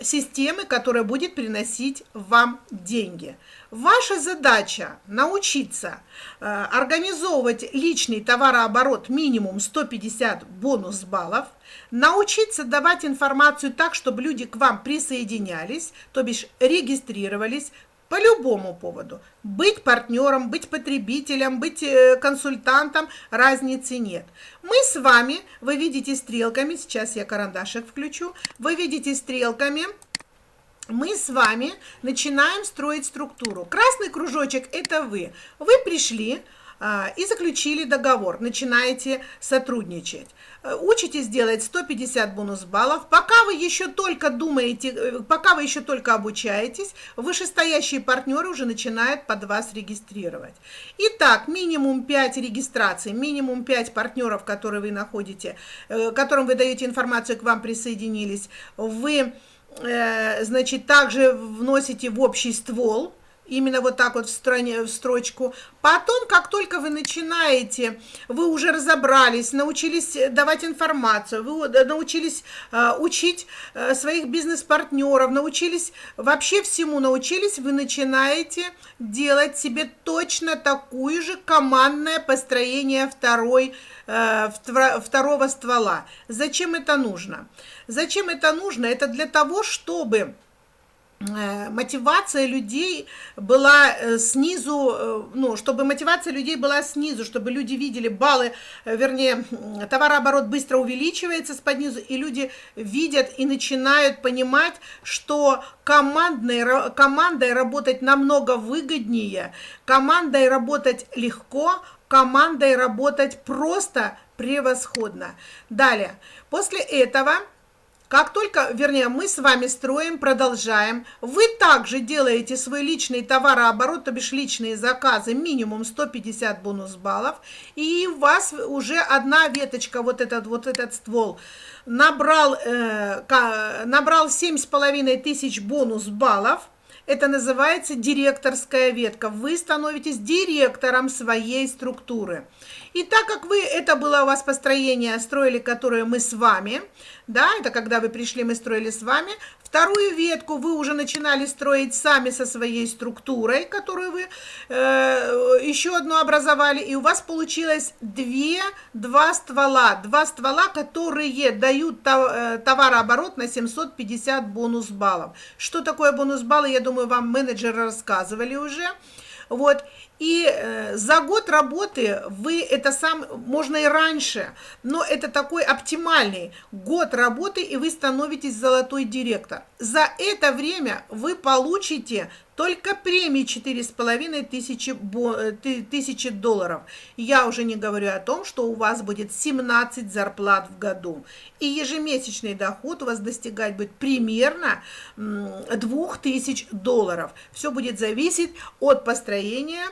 системы, которая будет приносить вам деньги. Ваша задача научиться э, организовывать личный товарооборот минимум 150 бонус баллов, научиться давать информацию так, чтобы люди к вам присоединялись, то бишь регистрировались, по любому поводу. Быть партнером, быть потребителем, быть э, консультантом, разницы нет. Мы с вами, вы видите стрелками, сейчас я карандашик включу, вы видите стрелками, мы с вами начинаем строить структуру. Красный кружочек – это вы. Вы пришли, и заключили договор, начинаете сотрудничать. Э, учитесь делать 150 бонус баллов. Пока вы еще только думаете, э, пока вы еще только обучаетесь, вышестоящие партнеры уже начинают под вас регистрировать. Итак, минимум 5 регистраций, минимум 5 партнеров, которые вы находите, э, которым вы даете информацию, к вам присоединились. Вы, значит, также вносите в общий ствол, именно вот так вот в, стране, в строчку. Потом, как только вы начинаете, вы уже разобрались, научились давать информацию, вы научились э, учить э, своих бизнес-партнеров, научились вообще всему научились, вы начинаете делать себе точно такую же командное построение второй, э, второго ствола. Зачем это нужно? Зачем это нужно? Это для того, чтобы Э, мотивация людей была э, снизу, э, ну, чтобы мотивация людей была снизу, чтобы люди видели баллы, вернее, товарооборот быстро увеличивается с под низу, и люди видят и начинают понимать, что командной, командой работать намного выгоднее, командой работать легко, командой работать просто превосходно. Далее, после этого как только, вернее, мы с вами строим, продолжаем, вы также делаете свой личный товарооборот, то бишь личные заказы, минимум 150 бонус баллов, и у вас уже одна веточка, вот этот, вот этот ствол, набрал, э, набрал 7,5 тысяч бонус баллов, это называется директорская ветка. Вы становитесь директором своей структуры. И так как вы, это было у вас построение, строили, которое мы с вами, да, это когда вы пришли, мы строили с вами, вторую ветку вы уже начинали строить сами со своей структурой, которую вы э, еще одну образовали, и у вас получилось две, два ствола, два ствола, которые дают э, товарооборот на 750 бонус баллов. Что такое бонус баллы, я думаю, вам менеджеры рассказывали уже. Вот, и э, за год работы вы это сам, можно и раньше, но это такой оптимальный год работы, и вы становитесь золотой директор. За это время вы получите только премии 4,5 тысячи, э, тысячи долларов. Я уже не говорю о том, что у вас будет 17 зарплат в году. И ежемесячный доход у вас достигать будет примерно 2000 долларов. Все будет зависеть от построения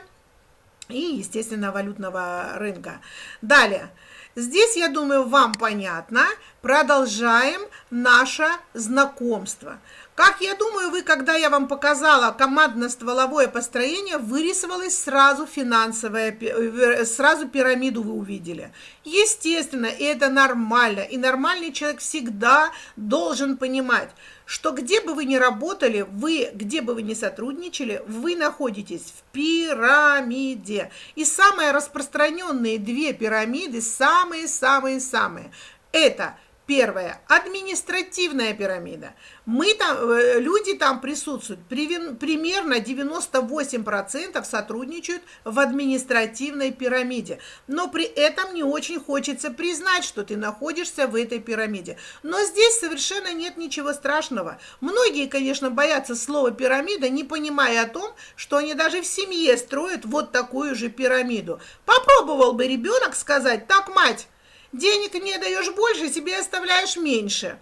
и, естественно, валютного рынка. Далее. Здесь, я думаю, вам понятно. Продолжаем наше знакомство. Как я думаю, вы, когда я вам показала командно-стволовое построение, вырисовалось сразу финансовое, э, сразу пирамиду вы увидели. Естественно, и это нормально. И нормальный человек всегда должен понимать, что где бы вы ни работали, вы, где бы вы ни сотрудничали, вы находитесь в пирамиде. И самые распространенные две пирамиды, самые-самые-самые, это Первое. Административная пирамида. Мы там, э, люди там присутствуют. Примерно 98% сотрудничают в административной пирамиде. Но при этом не очень хочется признать, что ты находишься в этой пирамиде. Но здесь совершенно нет ничего страшного. Многие, конечно, боятся слова пирамида, не понимая о том, что они даже в семье строят вот такую же пирамиду. Попробовал бы ребенок сказать, так, мать, Денег не даешь больше, себе оставляешь меньше.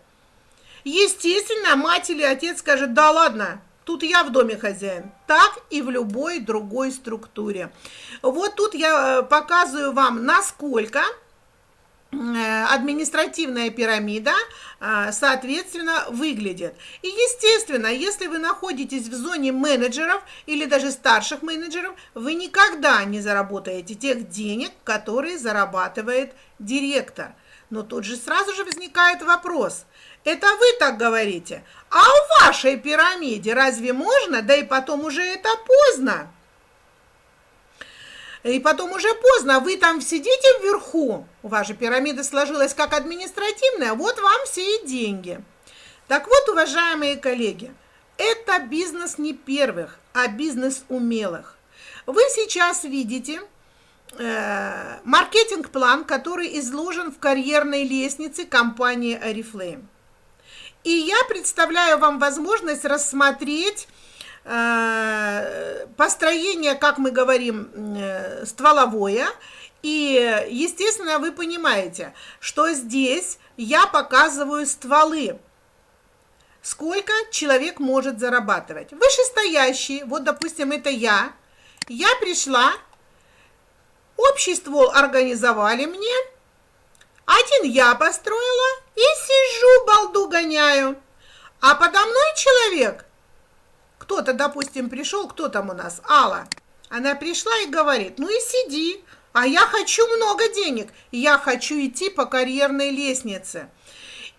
Естественно, мать или отец скажет, да ладно, тут я в доме хозяин. Так и в любой другой структуре. Вот тут я э, показываю вам, насколько административная пирамида, э, соответственно, выглядит. И, естественно, если вы находитесь в зоне менеджеров или даже старших менеджеров, вы никогда не заработаете тех денег, которые зарабатывает директор. Но тут же сразу же возникает вопрос. Это вы так говорите. А в вашей пирамиде разве можно? Да и потом уже это поздно. И потом уже поздно, вы там сидите вверху, у вас же пирамида сложилась как административная, вот вам все и деньги. Так вот, уважаемые коллеги, это бизнес не первых, а бизнес умелых. Вы сейчас видите э, маркетинг-план, который изложен в карьерной лестнице компании Oriflame. И я представляю вам возможность рассмотреть построение, как мы говорим, э, стволовое. И, естественно, вы понимаете, что здесь я показываю стволы. Сколько человек может зарабатывать. Вышестоящий, вот, допустим, это я. Я пришла, общий ствол организовали мне. Один я построила и сижу, балду гоняю. А подо мной человек – кто-то, допустим, пришел, кто там у нас? Алла. Она пришла и говорит, ну и сиди, а я хочу много денег, я хочу идти по карьерной лестнице.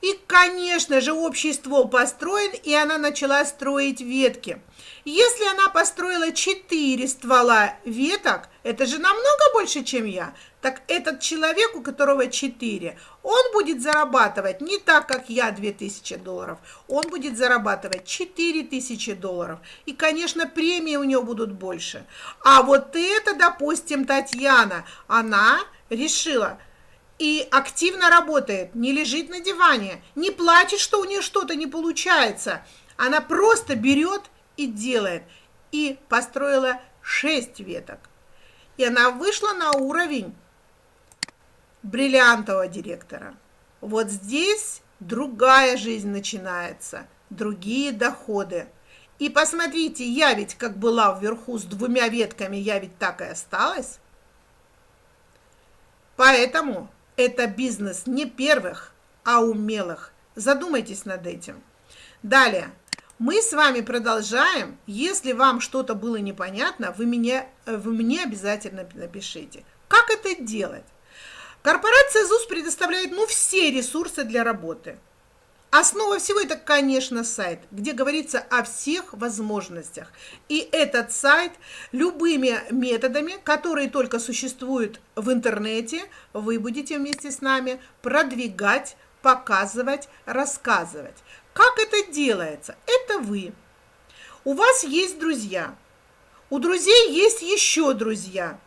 И, конечно же, общий ствол построен, и она начала строить ветки. Если она построила 4 ствола веток, это же намного больше, чем я. Так этот человек, у которого 4, он будет зарабатывать не так, как я 2000 долларов. Он будет зарабатывать 4000 долларов. И, конечно, премии у него будут больше. А вот это, допустим, Татьяна, она решила – и активно работает, не лежит на диване, не плачет, что у нее что-то не получается. Она просто берет и делает. И построила 6 веток. И она вышла на уровень бриллиантового директора. Вот здесь другая жизнь начинается, другие доходы. И посмотрите, я ведь как была вверху с двумя ветками, я ведь так и осталась. Поэтому это бизнес не первых, а умелых. Задумайтесь над этим. Далее. Мы с вами продолжаем. Если вам что-то было непонятно, вы, мне, вы мне обязательно напишите. Как это делать? Корпорация ЗУС предоставляет ну, все ресурсы для работы. Основа всего это, конечно, сайт, где говорится о всех возможностях. И этот сайт любыми методами, которые только существуют в интернете, вы будете вместе с нами продвигать, показывать, рассказывать. Как это делается? Это вы. У вас есть друзья. У друзей есть еще друзья.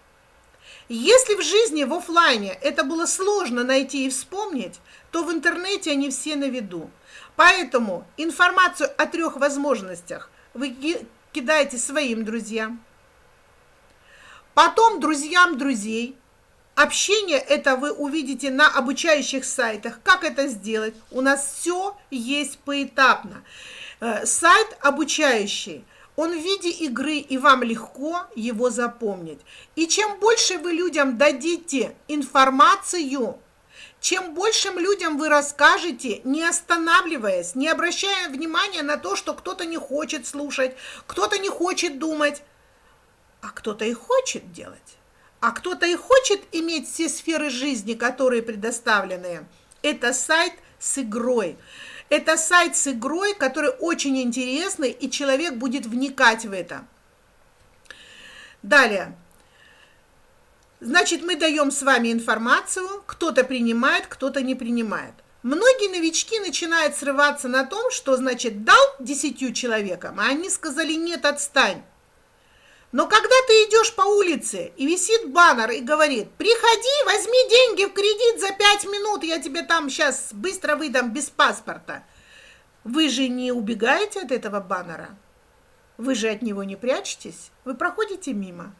Если в жизни в офлайне это было сложно найти и вспомнить, то в интернете они все на виду. Поэтому информацию о трех возможностях вы кидаете своим друзьям, потом друзьям друзей. Общение это вы увидите на обучающих сайтах. Как это сделать? У нас все есть поэтапно. Э, сайт обучающий – он в виде игры, и вам легко его запомнить. И чем больше вы людям дадите информацию, чем большим людям вы расскажете, не останавливаясь, не обращая внимания на то, что кто-то не хочет слушать, кто-то не хочет думать, а кто-то и хочет делать, а кто-то и хочет иметь все сферы жизни, которые предоставлены. Это сайт с игрой. Это сайт с игрой, который очень интересный, и человек будет вникать в это. Далее. Значит, мы даем с вами информацию, кто-то принимает, кто-то не принимает. Многие новички начинают срываться на том, что, значит, дал десятью человекам, а они сказали, нет, отстань. Но когда ты идешь по улице и висит баннер и говорит, приходи, возьми деньги в кредит за 5 минут, я тебе там сейчас быстро выдам без паспорта. Вы же не убегаете от этого баннера? Вы же от него не прячетесь? Вы проходите мимо?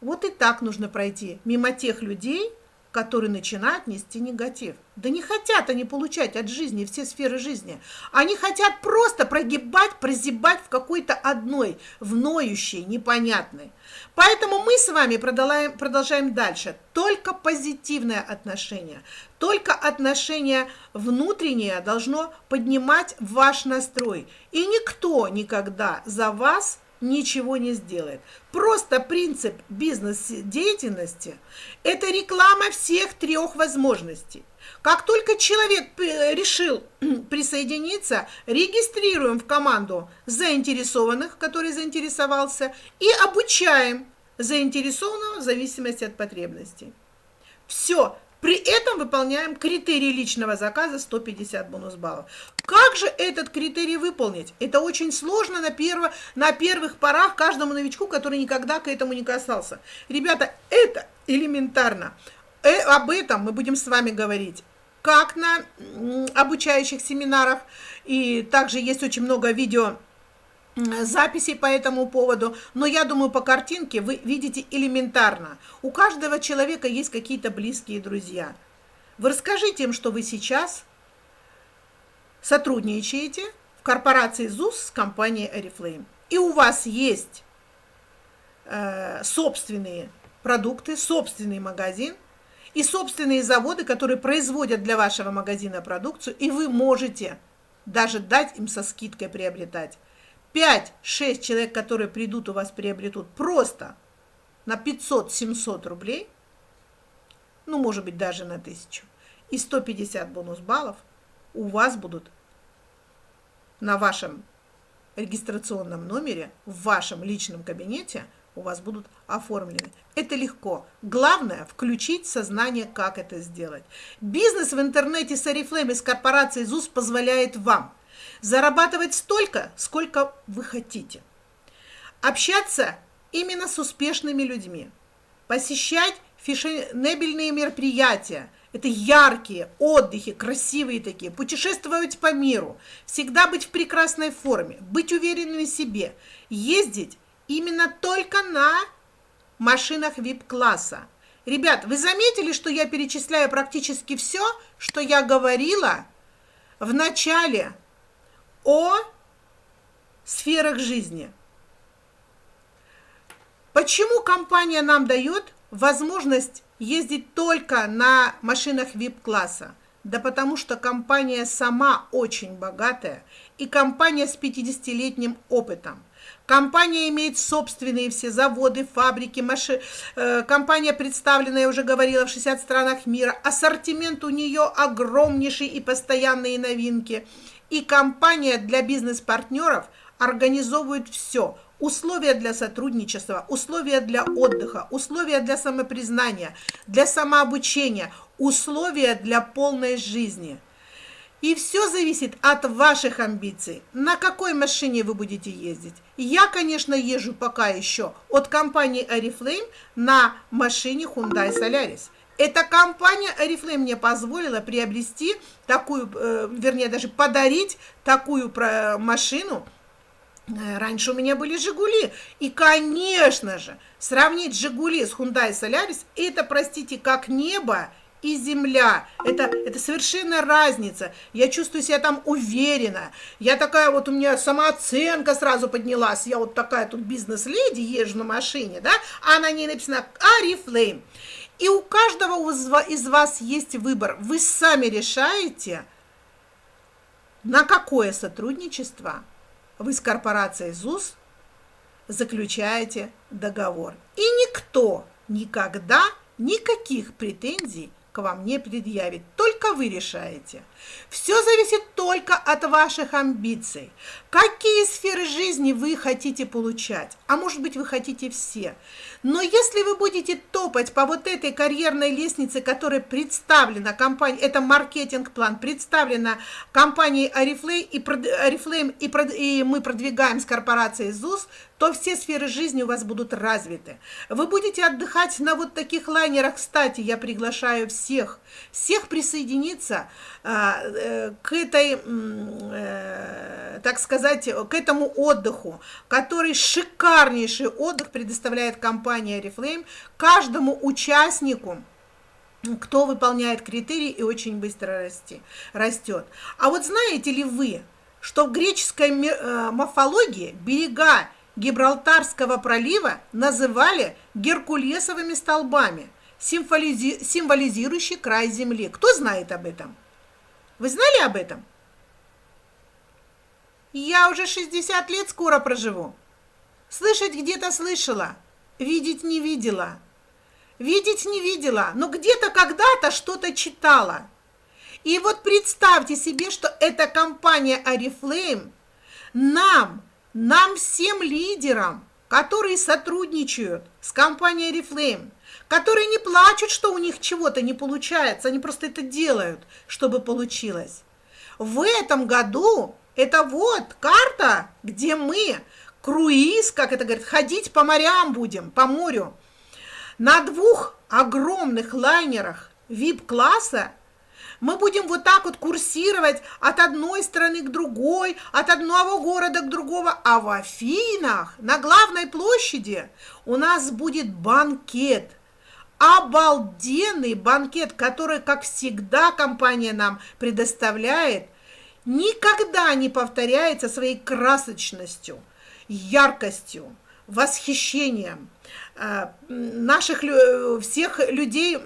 Вот и так нужно пройти мимо тех людей, которые начинают нести негатив. Да не хотят они получать от жизни все сферы жизни. Они хотят просто прогибать, прозябать в какой-то одной, в ноющей, непонятной. Поэтому мы с вами продолжаем, продолжаем дальше. Только позитивное отношение, только отношение внутреннее должно поднимать ваш настрой. И никто никогда за вас ничего не сделает. Просто принцип бизнес-деятельности – это реклама всех трех возможностей. Как только человек решил присоединиться, регистрируем в команду заинтересованных, который заинтересовался, и обучаем заинтересованного в зависимости от потребностей. Все, при этом выполняем критерий личного заказа 150 бонус баллов. Как же этот критерий выполнить? Это очень сложно на, перво, на первых порах каждому новичку, который никогда к этому не касался. Ребята, это элементарно. Э, об этом мы будем с вами говорить как на обучающих семинарах. И также есть очень много видео записей по этому поводу, но я думаю, по картинке вы видите элементарно. У каждого человека есть какие-то близкие друзья. Вы расскажите им, что вы сейчас сотрудничаете в корпорации ЗУС с компанией Oriflame. И у вас есть э, собственные продукты, собственный магазин и собственные заводы, которые производят для вашего магазина продукцию, и вы можете даже дать им со скидкой приобретать. 5-6 человек, которые придут у вас, приобретут просто на 500-700 рублей, ну, может быть, даже на 1000, и 150 бонус баллов, у вас будут на вашем регистрационном номере, в вашем личном кабинете у вас будут оформлены. Это легко. Главное – включить сознание, как это сделать. Бизнес в интернете с Oriflame из корпорации ЗУС позволяет вам зарабатывать столько, сколько вы хотите. Общаться именно с успешными людьми. Посещать фешенебельные мероприятия – это яркие отдыхи, красивые такие, путешествовать по миру, всегда быть в прекрасной форме, быть уверенными в себе, ездить именно только на машинах VIP-класса. Ребят, вы заметили, что я перечисляю практически все, что я говорила в начале о сферах жизни. Почему компания нам дает возможность ездить только на машинах VIP-класса? Да потому что компания сама очень богатая и компания с 50-летним опытом. Компания имеет собственные все заводы, фабрики, маши... Э, компания представлена, я уже говорила, в 60 странах мира. Ассортимент у нее огромнейший и постоянные новинки. И компания для бизнес-партнеров организовывает все – условия для сотрудничества, условия для отдыха, условия для самопризнания, для самообучения, условия для полной жизни. И все зависит от ваших амбиций. На какой машине вы будете ездить? Я, конечно, езжу пока еще от компании Oriflame на машине Hyundai Solaris. Эта компания Oriflame мне позволила приобрести такую, э, вернее, даже подарить такую машину – Э, раньше у меня были «Жигули». И, конечно же, сравнить «Жигули» с Hyundai Solaris – это, простите, как небо и земля. Это, это совершенно разница. Я чувствую себя там уверенно. Я такая вот, у меня самооценка сразу поднялась. Я вот такая тут бизнес-леди, езжу на машине, да, а на ней написано «Арифлейм». И у каждого из вас есть выбор. Вы сами решаете, на какое сотрудничество – вы с корпорацией ЗУС заключаете договор. И никто никогда никаких претензий к вам не предъявит, только вы решаете. Все зависит только от ваших амбиций. Какие сферы жизни вы хотите получать? А может быть, вы хотите все. Но если вы будете топать по вот этой карьерной лестнице, которая представлена компанией, это маркетинг-план, представлена компанией Oriflame, и, Oriflame, и, и мы продвигаем с корпорацией ЗУС, то все сферы жизни у вас будут развиты. Вы будете отдыхать на вот таких лайнерах. Кстати, я приглашаю всех, всех присоединиться а, к этой, э, так сказать, к этому отдыху, который шикарнейший отдых предоставляет компания Reflame каждому участнику, кто выполняет критерии и очень быстро расти, растет. А вот знаете ли вы, что в греческой э, морфологии берега Гибралтарского пролива называли геркулесовыми столбами, символизи символизирующий край земли. Кто знает об этом? Вы знали об этом? Я уже 60 лет скоро проживу. Слышать где-то слышала, видеть не видела. Видеть не видела, но где-то когда-то что-то читала. И вот представьте себе, что эта компания Oriflame нам нам всем лидерам, которые сотрудничают с компанией Reflame, которые не плачут, что у них чего-то не получается, они просто это делают, чтобы получилось. В этом году это вот карта, где мы круиз, как это говорят, ходить по морям будем, по морю. На двух огромных лайнерах VIP-класса мы будем вот так вот курсировать от одной страны к другой, от одного города к другому. А в Афинах, на главной площади, у нас будет банкет. Обалденный банкет, который, как всегда, компания нам предоставляет, никогда не повторяется своей красочностью, яркостью, восхищением. Э, наших всех людей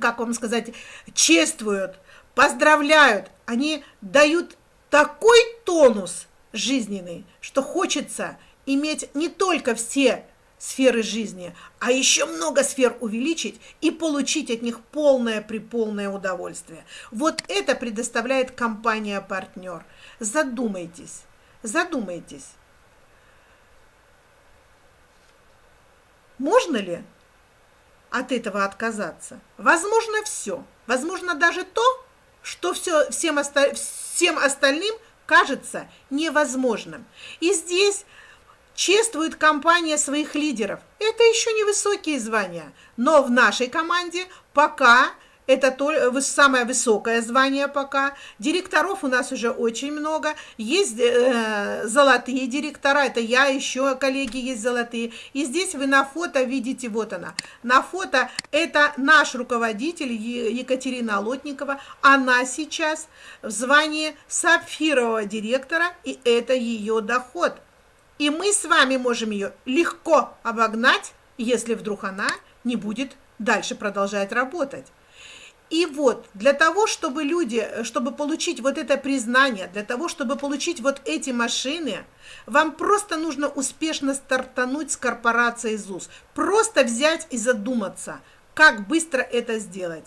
как вам сказать, чествуют, поздравляют, они дают такой тонус жизненный, что хочется иметь не только все сферы жизни, а еще много сфер увеличить и получить от них полное при полное удовольствие. Вот это предоставляет компания-партнер. Задумайтесь, задумайтесь. Можно ли от этого отказаться? Возможно, все. Возможно, даже то, что все, всем, оста всем остальным кажется невозможным. И здесь чествует компания своих лидеров. Это еще не высокие звания, но в нашей команде пока это то, самое высокое звание пока. Директоров у нас уже очень много. Есть э, золотые директора, это я, еще коллеги есть золотые. И здесь вы на фото видите, вот она. На фото это наш руководитель Екатерина Лотникова. Она сейчас в звании сапфирового директора, и это ее доход. И мы с вами можем ее легко обогнать, если вдруг она не будет дальше продолжать работать. И вот для того, чтобы люди, чтобы получить вот это признание, для того, чтобы получить вот эти машины, вам просто нужно успешно стартануть с корпорацией ЗУС. Просто взять и задуматься, как быстро это сделать.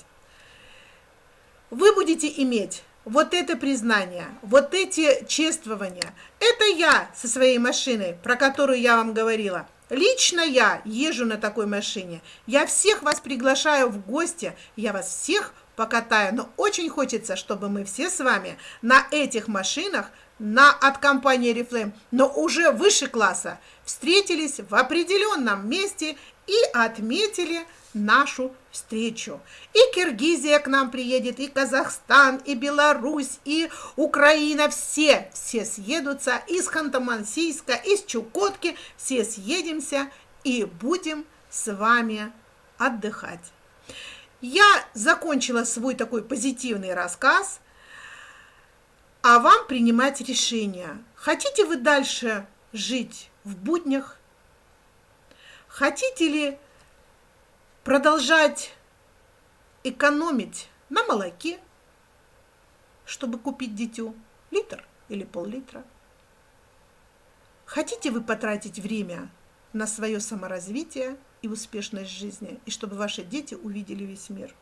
Вы будете иметь вот это признание, вот эти чествования, это я со своей машиной, про которую я вам говорила. Лично я езжу на такой машине. Я всех вас приглашаю в гости, я вас всех покатаю. Но очень хочется, чтобы мы все с вами на этих машинах на, от компании Reflame, но уже выше класса, встретились в определенном месте и отметили нашу встречу. И Киргизия к нам приедет, и Казахстан, и Беларусь, и Украина, все, все съедутся из Ханты-Мансийска, из Чукотки, все съедемся и будем с вами отдыхать. Я закончила свой такой позитивный рассказ, а вам принимать решение. Хотите вы дальше жить в буднях? Хотите ли продолжать экономить на молоке, чтобы купить дитю литр или пол-литра? Хотите вы потратить время на свое саморазвитие и успешность жизни, и чтобы ваши дети увидели весь мир?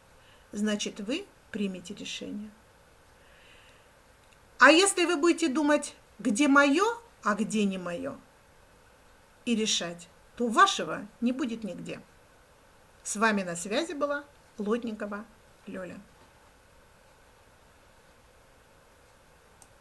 Значит, вы примете решение. А если вы будете думать, где мое, а где не мое, и решать, то вашего не будет нигде. С вами на связи была Лотникова Лёля.